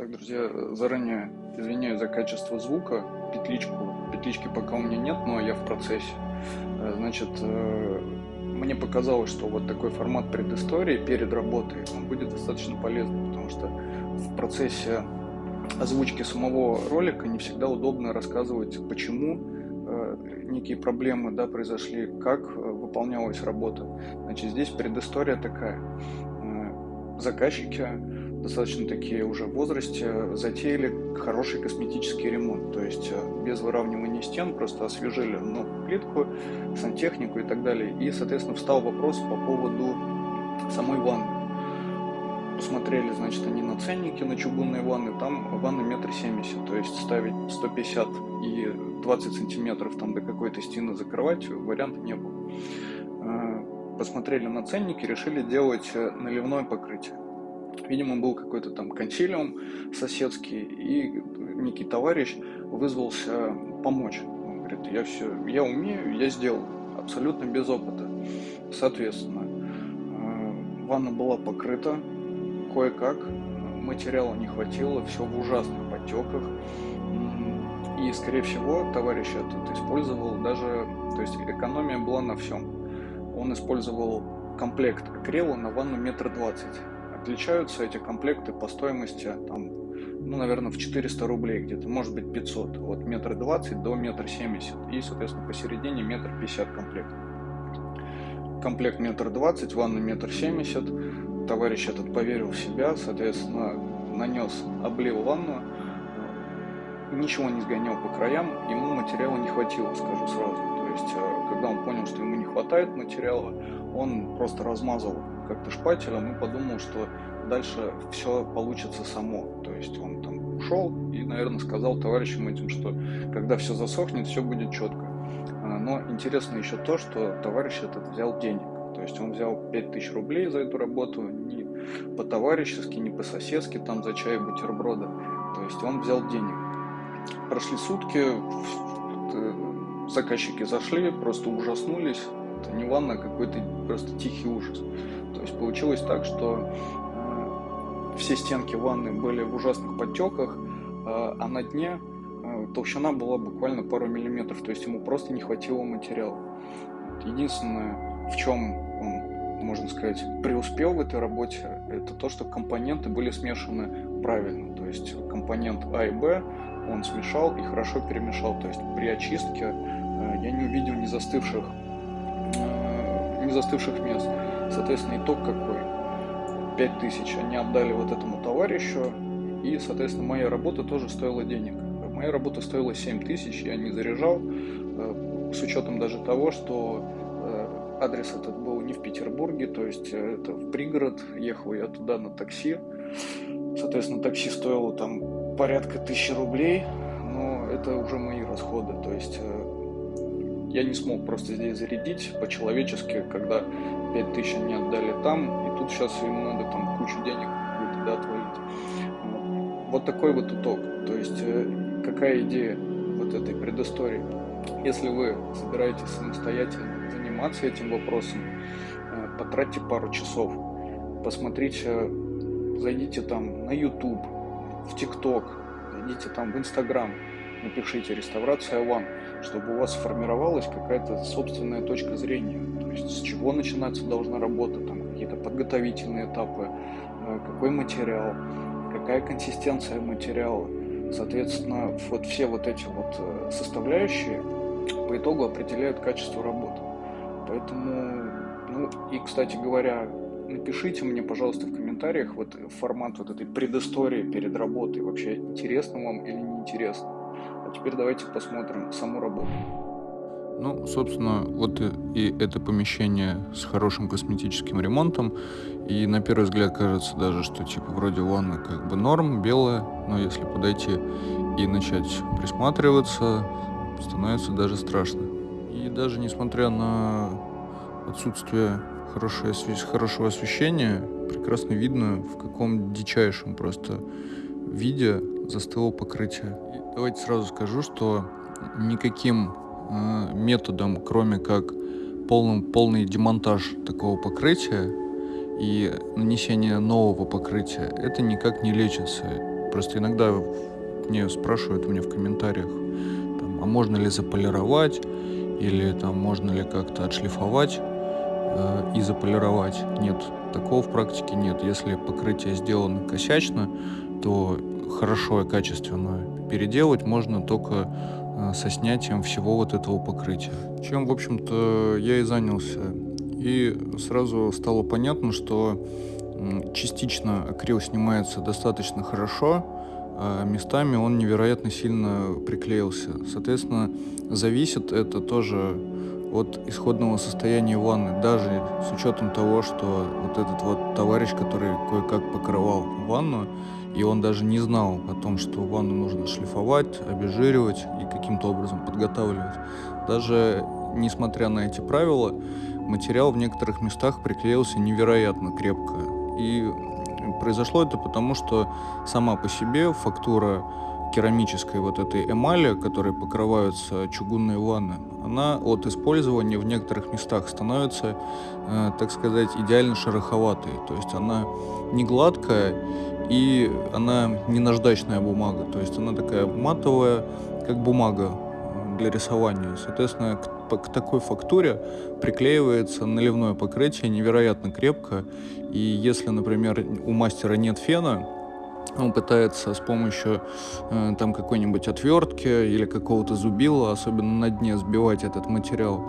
Так, друзья, заранее извиняюсь за качество звука. Петличку, петлички пока у меня нет, но я в процессе. Э, значит, э, мне показалось, что вот такой формат предыстории перед работой, он будет достаточно полезным, потому что в процессе озвучки самого ролика не всегда удобно рассказывать, почему э, некие проблемы да, произошли, как выполнялась работа. Значит, здесь предыстория такая. Заказчики достаточно такие уже в возрасте, затеяли хороший косметический ремонт. То есть э, без выравнивания стен просто освежили ну, плитку, сантехнику и так далее. И, соответственно, встал вопрос по поводу самой ванны. Посмотрели, значит, они на ценники на чугунные ванны, там ванна метр семьдесят, то есть ставить 150 и 20 сантиметров там до какой-то стены закрывать варианта не было. Э, посмотрели на ценники, решили делать э, наливное покрытие. Видимо, был какой-то там консилиум соседский, и некий товарищ вызвался помочь. Он говорит, я все, я умею, я сделал, абсолютно без опыта. Соответственно, э, ванна была покрыта кое-как, материала не хватило, все в ужасных потеках. И, скорее всего, товарищ этот использовал даже, то есть экономия была на всем. Он использовал комплект акрила на ванну метр двадцать отличаются эти комплекты по стоимости, там, ну, наверное, в 400 рублей где-то, может быть 500, от метра двадцать до метра семьдесят, и, соответственно, посередине метр пятьдесят комплект. Комплект метр двадцать, ванна метр семьдесят, товарищ этот поверил в себя, соответственно, нанес, облил ванну, ничего не сгонял по краям, ему материала не хватило, скажу сразу. То есть, э, когда он понял, что ему не хватает материала, он просто размазал как-то шпателем и подумал, что дальше все получится само. То есть он там ушел и, наверное, сказал товарищам этим, что когда все засохнет, все будет четко. А, но интересно еще то, что товарищ этот взял денег. То есть он взял 5000 рублей за эту работу, не по-товарищески, не по-соседски, там за чай бутерброда. То есть он взял денег. Прошли сутки, э, заказчики зашли, просто ужаснулись. Это не ванна, а какой-то просто тихий ужас. То есть получилось так, что э, все стенки ванны были в ужасных подтеках, э, а на дне э, толщина была буквально пару миллиметров, то есть ему просто не хватило материала. Единственное, в чем он, можно сказать, преуспел в этой работе, это то, что компоненты были смешаны правильно. То есть компонент А и Б он смешал и хорошо перемешал. То есть при очистке я не увидел не застывших, не застывших мест. Соответственно, итог какой? 5000 они отдали вот этому товарищу, и, соответственно, моя работа тоже стоила денег. Моя работа стоила 7 тысяч, я не заряжал, э, с учетом даже того, что э, адрес этот был не в Петербурге, то есть э, это в пригород, ехал я туда на такси. Соответственно, такси стоило там порядка тысячи рублей, но это уже мои расходы, то есть я не смог просто здесь зарядить по-человечески, когда 5000 они отдали там, и тут сейчас им надо там кучу денег будет да, отвалить. Вот такой вот итог. То есть э, какая идея вот этой предыстории? Если вы собираетесь самостоятельно заниматься этим вопросом, э, потратьте пару часов, посмотрите, зайдите там на YouTube, в TikTok, зайдите там в Instagram, напишите «Реставрация One», чтобы у вас сформировалась какая-то собственная точка зрения. То есть с чего начинаться должна работа, там какие-то подготовительные этапы, э, какой материал, какая консистенция материала. Соответственно, вот все вот эти вот э, составляющие по итогу определяют качество работы. Поэтому, ну и, кстати говоря, напишите мне, пожалуйста, в комментариях вот формат вот этой предыстории перед работой. Вообще, интересно вам или неинтересно. Теперь давайте посмотрим саму работу. Ну, собственно, вот и это помещение с хорошим косметическим ремонтом. И на первый взгляд кажется даже, что типа вроде ванна как бы норм, белая, но если подойти и начать присматриваться, становится даже страшно. И даже несмотря на отсутствие хорошее, хорошего освещения, прекрасно видно, в каком дичайшем просто виде застыло покрытие. Давайте сразу скажу, что никаким э, методом, кроме как полным, полный демонтаж такого покрытия и нанесение нового покрытия, это никак не лечится. Просто иногда мне спрашивают у меня в комментариях, там, а можно ли заполировать, или там можно ли как-то отшлифовать э, и заполировать. Нет, такого в практике нет. Если покрытие сделано косячно, то хорошо и качественно переделать можно только э, со снятием всего вот этого покрытия. Чем, в общем-то, я и занялся. И сразу стало понятно, что частично акрил снимается достаточно хорошо, а местами он невероятно сильно приклеился. Соответственно, зависит это тоже от исходного состояния ванны, даже с учетом того, что вот этот вот товарищ, который кое-как покрывал ванну, и он даже не знал о том, что ванну нужно шлифовать, обезжиривать и каким-то образом подготавливать. Даже несмотря на эти правила, материал в некоторых местах приклеился невероятно крепко. И произошло это потому, что сама по себе фактура керамической вот этой эмали, которой покрываются чугунные ванны, она от использования в некоторых местах становится, э, так сказать, идеально шероховатой. То есть она не гладкая и она не наждачная бумага. То есть она такая матовая, как бумага э, для рисования. Соответственно, к, к такой фактуре приклеивается наливное покрытие невероятно крепко. И если, например, у мастера нет фена, он пытается с помощью э, там какой-нибудь отвертки или какого-то зубила, особенно на дне, сбивать этот материал,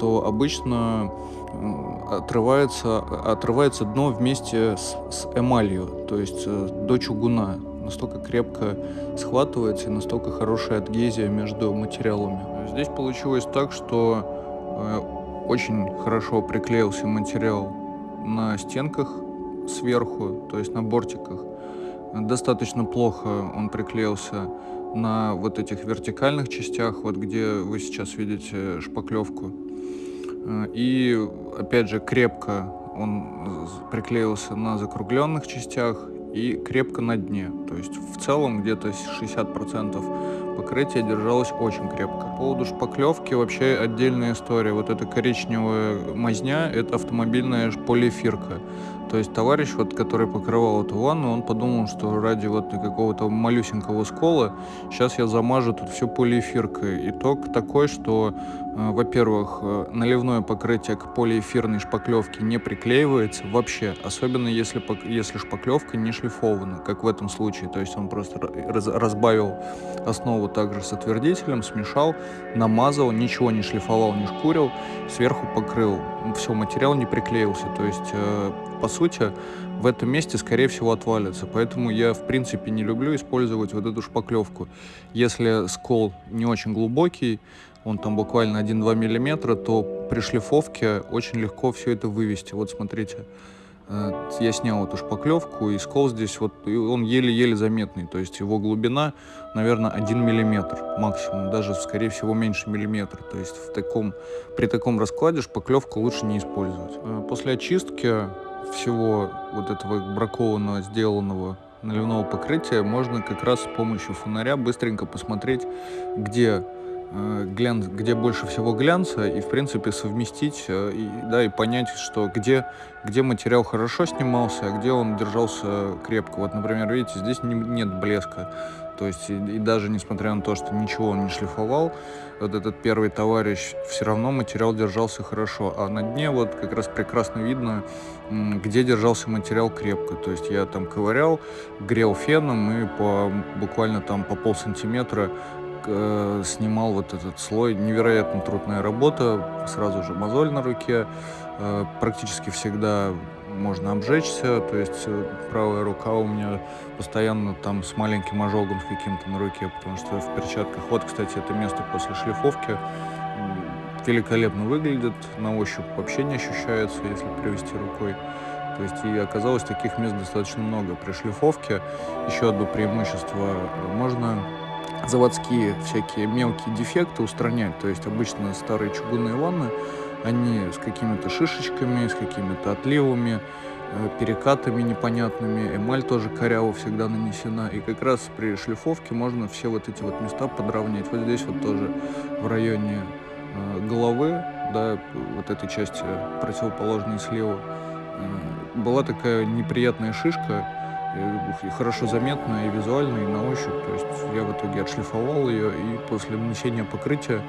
то обычно э, отрывается, отрывается дно вместе с, с эмалью, то есть э, до чугуна. Настолько крепко схватывается и настолько хорошая адгезия между материалами. Здесь получилось так, что э, очень хорошо приклеился материал на стенках сверху, то есть на бортиках. Достаточно плохо он приклеился на вот этих вертикальных частях, вот где вы сейчас видите шпаклевку. И опять же крепко он приклеился на закругленных частях и крепко на дне. То есть в целом где-то 60% покрытия держалось очень крепко. По поводу шпаклевки вообще отдельная история. Вот эта коричневая мазня — это автомобильная полиэфирка. То есть товарищ, вот, который покрывал эту ванну, он подумал, что ради вот какого-то малюсенького скола сейчас я замажу тут все полиэфиркой. Итог такой, что, э, во-первых, э, наливное покрытие к полиэфирной шпаклевке не приклеивается вообще, особенно если, если шпаклевка не шлифована, как в этом случае. То есть он просто раз, разбавил основу также с отвердителем, смешал, намазал, ничего не шлифовал, не шкурил, сверху покрыл. Все, материал не приклеился. То есть э, по сути, в этом месте, скорее всего, отвалится. Поэтому я, в принципе, не люблю использовать вот эту шпаклевку. Если скол не очень глубокий, он там буквально 1-2 миллиметра, то при шлифовке очень легко все это вывести. Вот смотрите, э, я снял эту шпаклевку, и скол здесь вот, он еле-еле заметный, то есть его глубина, наверное, 1 миллиметр максимум, даже, скорее всего, меньше миллиметра. То есть в таком, при таком раскладе шпаклевку лучше не использовать. Э, после очистки всего вот этого бракованного, сделанного наливного покрытия можно как раз с помощью фонаря быстренько посмотреть, где э, глянц, где больше всего глянца, и, в принципе, совместить, э, и, да, и понять, что где, где материал хорошо снимался, а где он держался крепко. Вот, например, видите, здесь не, нет блеска. То есть, и, и даже несмотря на то, что ничего он не шлифовал, вот этот первый товарищ, все равно материал держался хорошо. А на дне вот как раз прекрасно видно, где держался материал крепко. То есть я там ковырял, грел феном и по, буквально там по пол сантиметра э, снимал вот этот слой. Невероятно трудная работа, сразу же мозоль на руке. Э, практически всегда можно обжечься, то есть э, правая рука у меня постоянно там с маленьким ожогом с каким-то на руке, потому что в перчатках. Вот, кстати, это место после шлифовки великолепно выглядит, на ощупь вообще не ощущается, если привести рукой. То есть и оказалось таких мест достаточно много. При шлифовке еще одно преимущество. Можно заводские всякие мелкие дефекты устранять. То есть обычно старые чугунные ванны они с какими-то шишечками, с какими-то отливами, э, перекатами непонятными, эмаль тоже коряво всегда нанесена. И как раз при шлифовке можно все вот эти вот места подровнять. Вот здесь вот тоже в районе э, головы, да, вот этой части противоположной слева, э, была такая неприятная шишка, хорошо заметно и визуально, и на ощупь. То есть я в итоге отшлифовал ее, и после нанесения покрытия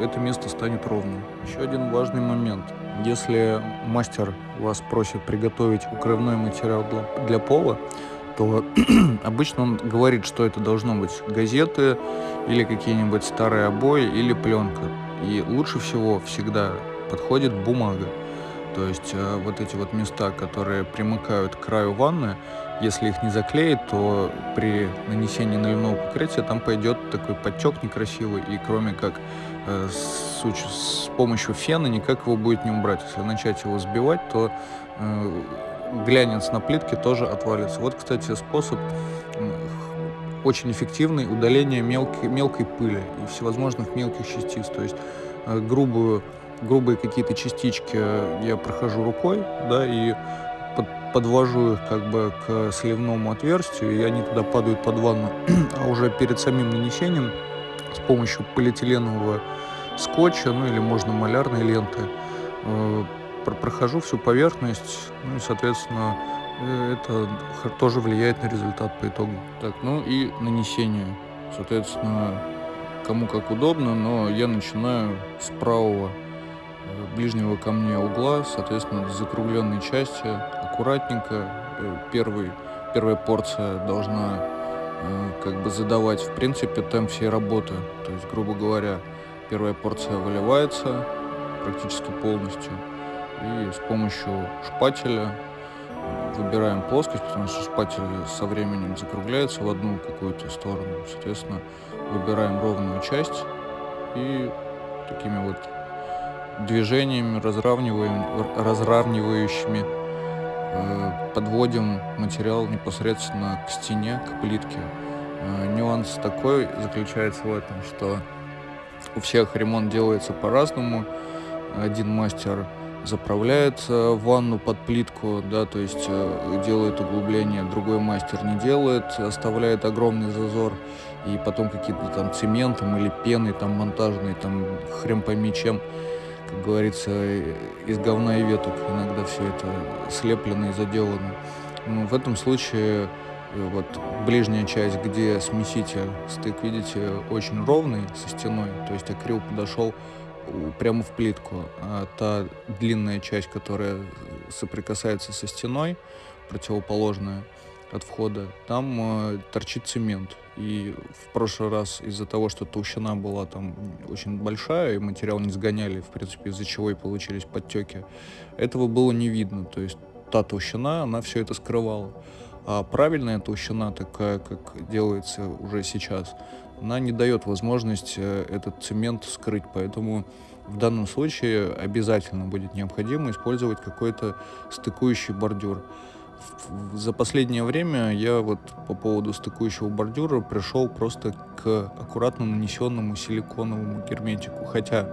это место станет ровным. Еще один важный момент. Если мастер вас просит приготовить укрывной материал для, пола, то обычно он говорит, что это должно быть газеты или какие-нибудь старые обои или пленка. И лучше всего всегда подходит бумага. То есть э, вот эти вот места, которые примыкают к краю ванны, если их не заклеить, то при нанесении наливного покрытия там пойдет такой подтек некрасивый, и кроме как э, с, с помощью фена никак его будет не убрать. Если начать его сбивать, то э, глянец на плитке тоже отвалится. Вот, кстати, способ очень эффективный удаление мелкой, мелкой пыли и всевозможных мелких частиц. То есть э, грубую, грубые какие-то частички я прохожу рукой, да, и подвожу их как бы к сливному отверстию, и они туда падают под ванну. а уже перед самим нанесением с помощью полиэтиленового скотча, ну или можно малярной ленты, э, прохожу всю поверхность, ну и, соответственно, э, это тоже влияет на результат по итогу. Так, ну и нанесение. Соответственно, кому как удобно, но я начинаю с правого э, ближнего ко мне угла, соответственно, закругленной части, аккуратненько. Э, первый, первая порция должна как бы задавать, в принципе, темп всей работы. То есть, грубо говоря, первая порция выливается практически полностью – и с помощью шпателя выбираем плоскость, потому что шпатель со временем закругляется в одну какую-то сторону. Соответственно, выбираем ровную часть и такими вот движениями разравниваем, разравнивающими э, подводим материал непосредственно к стене, к плитке. Э, нюанс такой заключается в этом, что у всех ремонт делается по-разному. Один мастер заправляет ванну под плитку, да, то есть э, делает углубление, другой мастер не делает, оставляет огромный зазор, и потом какие-то там цементом или пеной там монтажной, там хрен пойми чем, как говорится, из говна и веток иногда все это слеплено и заделано. Ну, в этом случае э, вот ближняя часть, где смеситель, стык, видите, очень ровный со стеной, то есть акрил подошел прямо в плитку. А та длинная часть, которая соприкасается со стеной, противоположная от входа, там э, торчит цемент. И в прошлый раз из-за того, что толщина была там очень большая, и материал не сгоняли, в принципе, из-за чего и получились подтеки, этого было не видно. То есть та толщина, она все это скрывала. А правильная толщина, такая, как делается уже сейчас, она не дает возможность э, этот цемент скрыть, поэтому в данном случае обязательно будет необходимо использовать какой-то стыкующий бордюр. За последнее время я вот по поводу стыкующего бордюра пришел просто к аккуратно нанесенному силиконовому герметику, хотя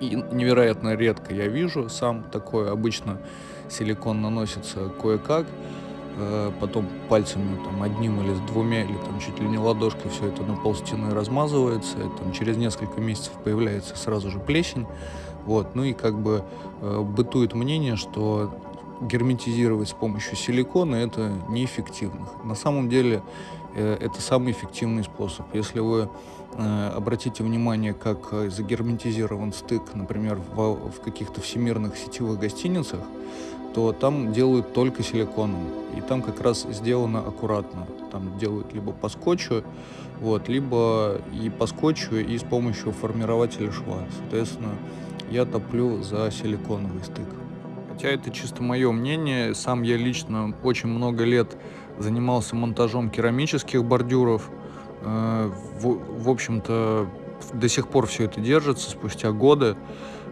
и невероятно редко я вижу сам такое, обычно силикон наносится кое-как, Э, потом пальцами там одним или с двумя, или там чуть ли не ладошкой все это на пол стены размазывается, и, там через несколько месяцев появляется сразу же плесень, вот, ну и как бы э, бытует мнение, что герметизировать с помощью силикона это неэффективно. На самом деле э, это самый эффективный способ. Если вы э, обратите внимание, как загерметизирован стык, например, в каких-то всемирных сетевых гостиницах, то там делают только силиконом. И там как раз сделано аккуратно. Там делают либо по скотчу, вот, либо и по скотчу, и с помощью формирователя шва. Соответственно, я топлю за силиконовый стык. Хотя это чисто мое мнение. Сам я лично очень много лет занимался монтажом керамических бордюров. Э, в, в общем-то, до сих пор все это держится спустя годы.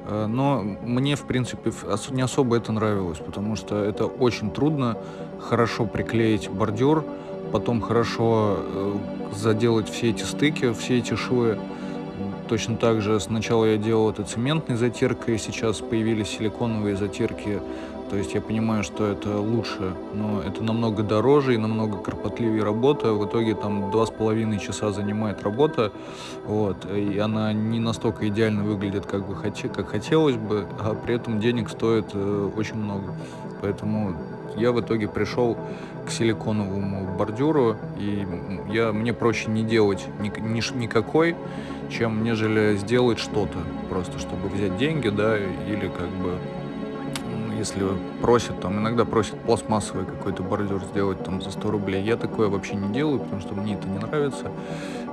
Э, но мне, в принципе, не особо это нравилось, потому что это очень трудно хорошо приклеить бордюр, потом хорошо э, заделать все эти стыки, все эти швы. Точно так же сначала я делал это цементной затиркой, сейчас появились силиконовые затирки то есть я понимаю, что это лучше, но это намного дороже и намного кропотливее работа. В итоге там два с половиной часа занимает работа, вот, и она не настолько идеально выглядит, как бы хоте, как хотелось бы, а при этом денег стоит э, очень много. Поэтому я в итоге пришел к силиконовому бордюру, и я, мне проще не делать ни, ни, никакой, чем нежели сделать что-то, просто чтобы взять деньги, да, или как бы если просят, там иногда просят пластмассовый какой-то бордюр сделать там за 100 рублей. Я такое вообще не делаю, потому что мне это не нравится.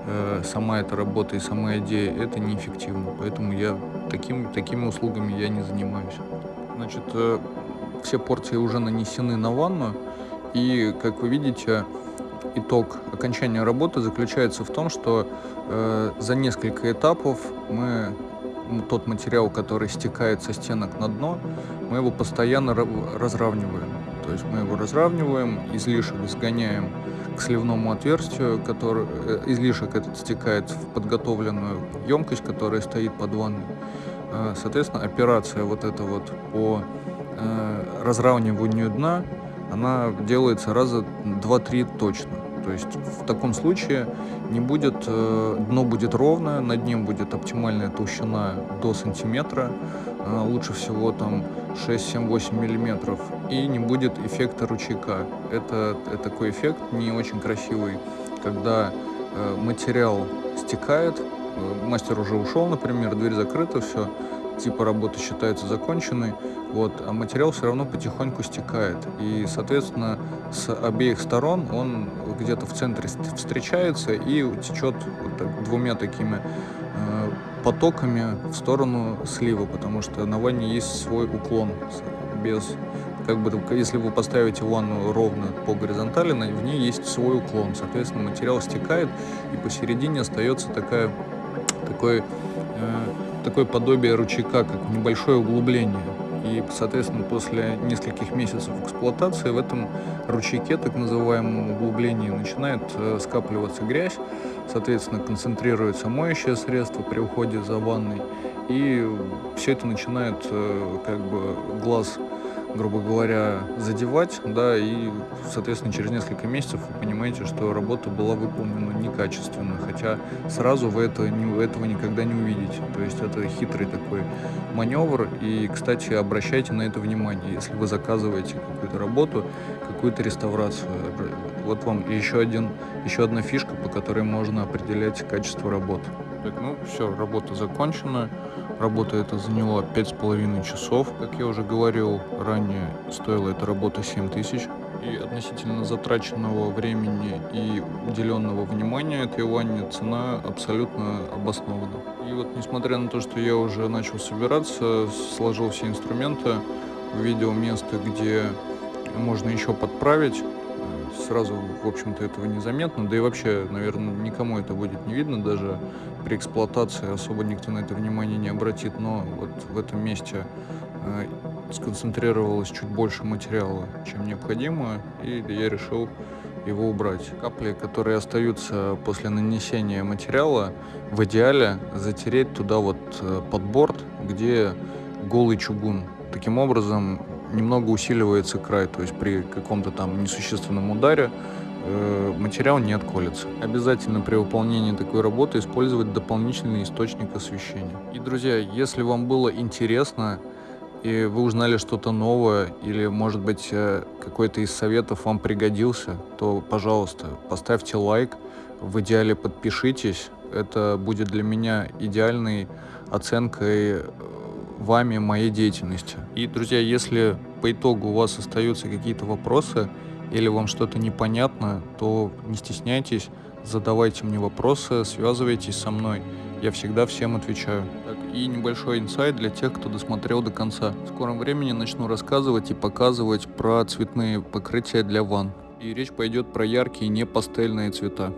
Э, сама эта работа и сама идея, это неэффективно. Поэтому я таким, такими услугами я не занимаюсь. Значит, э, все порции уже нанесены на ванну. И, как вы видите, итог окончания работы заключается в том, что э, за несколько этапов мы тот материал, который стекает со стенок на дно, мы его постоянно разравниваем. То есть мы его разравниваем, излишек сгоняем к сливному отверстию, который, э, излишек этот стекает в подготовленную емкость, которая стоит под ванной. Э, соответственно, операция вот эта вот по э, разравниванию дна, она делается раза 2-3 точно. То есть в таком случае не будет, э, дно будет ровное, над ним будет оптимальная толщина до сантиметра, э, лучше всего там 6, 7, 8 миллиметров, и не будет эффекта ручейка. Это, это такой эффект не очень красивый, когда э, материал стекает, мастер уже ушел, например, дверь закрыта, все, типа работы считается законченной, вот, а материал все равно потихоньку стекает. И, соответственно, с обеих сторон он где-то в центре встречается и течет вот так, двумя такими э, потоками в сторону слива, потому что на ванне есть свой уклон без как бы, если вы поставите ванну ровно по горизонтали, в ней есть свой уклон. Соответственно, материал стекает, и посередине остается такая, такой, э, такое подобие ручейка, как небольшое углубление. И, соответственно, после нескольких месяцев эксплуатации в этом ручейке, так называемом углублении, начинает э, скапливаться грязь, соответственно, концентрируется моющее средство при уходе за ванной, и все это начинает э, как бы глаз грубо говоря, задевать, да, и, соответственно, через несколько месяцев вы понимаете, что работа была выполнена некачественно, хотя сразу вы это, не, этого никогда не увидите. То есть это хитрый такой маневр, и, кстати, обращайте на это внимание, если вы заказываете какую-то работу, какую-то реставрацию. Вот вам еще, один, еще одна фишка, по которой можно определять качество работы. Так, ну все, работа закончена. Работа эта заняла пять с половиной часов. Как я уже говорил ранее, стоила эта работа 7 тысяч. И относительно затраченного времени и уделенного внимания этой ванне цена абсолютно обоснована. И вот несмотря на то, что я уже начал собираться, сложил все инструменты, увидел место, где можно еще подправить, сразу, в общем-то, этого незаметно, да и вообще, наверное, никому это будет не видно, даже при эксплуатации особо никто на это внимание не обратит, но вот в этом месте э, сконцентрировалось чуть больше материала, чем необходимо, и я решил его убрать. Капли, которые остаются после нанесения материала, в идеале затереть туда вот э, под борт, где голый чугун. Таким образом, немного усиливается край, то есть при каком-то там несущественном ударе э, материал не отколется. Обязательно при выполнении такой работы использовать дополнительный источник освещения. И, друзья, если вам было интересно, и вы узнали что-то новое, или, может быть, э, какой-то из советов вам пригодился, то, пожалуйста, поставьте лайк, в идеале подпишитесь. Это будет для меня идеальной оценкой вами моей деятельности. И, друзья, если по итогу у вас остаются какие-то вопросы или вам что-то непонятно, то не стесняйтесь, задавайте мне вопросы, связывайтесь со мной. Я всегда всем отвечаю. Так, и небольшой инсайт для тех, кто досмотрел до конца. В скором времени начну рассказывать и показывать про цветные покрытия для ванн. И речь пойдет про яркие, не пастельные цвета.